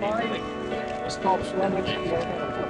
fine. Stop swimming.